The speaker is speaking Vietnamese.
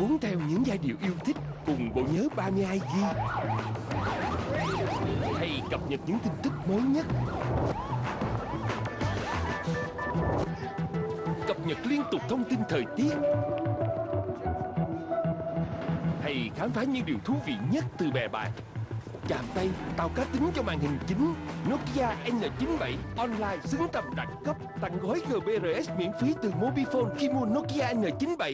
Muốn theo những giai điệu yêu thích cùng bộ nhớ 32GB Hay cập nhật những tin tức mới nhất. Cập nhật liên tục thông tin thời tiết. Hay khám phá những điều thú vị nhất từ bè bạn. Chạm tay tạo cá tính cho màn hình chính. Nokia N97 Online xứng tầm đẳng cấp, Tặng gói GBRS miễn phí từ Mobifone khi mua Nokia N97